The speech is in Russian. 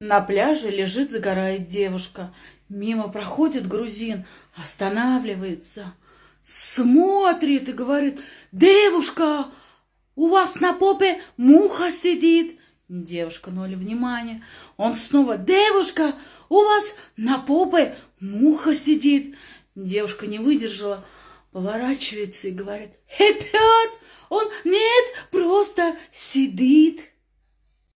На пляже лежит, загорает девушка. Мимо проходит грузин, останавливается, смотрит и говорит, «Девушка, у вас на попе муха сидит». Девушка ноль внимания. Он снова, «Девушка, у вас на попе муха сидит». Девушка не выдержала, поворачивается и говорит, «Опять? Он нет, просто сидит».